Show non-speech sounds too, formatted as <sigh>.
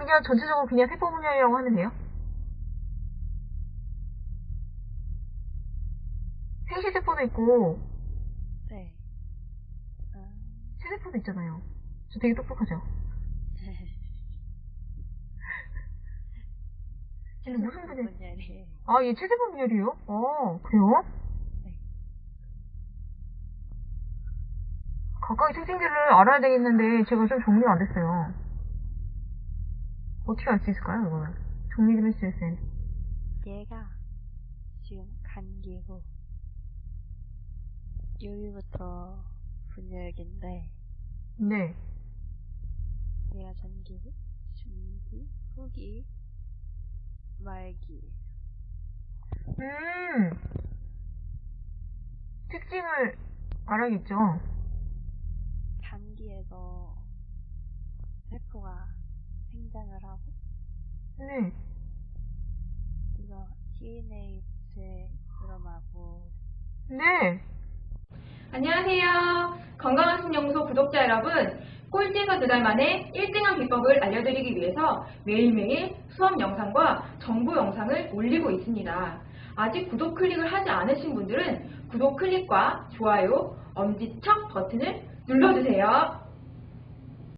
그냥 전체적으로 그냥 세포 분열이라고 하면 돼요? 생시세포도 있고 네. 아, 체세포도 있잖아요. 저 되게 똑똑하죠? <laughs> 근데 무슨 분야? 분열이에요. 아, 얘 체세포 분열이에요? 어, 그래요? 네. 각각의 특징들을 알아야 되겠는데 제가 좀 정리가 안 됐어요. 어떻게 알 수 있을까요, 이거는? 정리 좀 해주세요, 쌤. 얘가 지금 간기고 여기부터 분열기인데 네. 얘가 전기, 중기, 후기, 말기. 음, 특징을 알아야겠죠? 단기에서 생장을 하고 네. 이거 DNA체 일어나고 네. 안녕하세요. 건강한 신연구소 구독자 여러분. 꼴찌에서 두달 만에 1등한 비법을 알려드리기 위해서 매일매일 수업 영상과 정보 영상을 올리고 있습니다. 아직 구독 클릭을 하지 않으신 분들은 구독 클릭과 좋아요, 엄지척 버튼을 눌러주세요.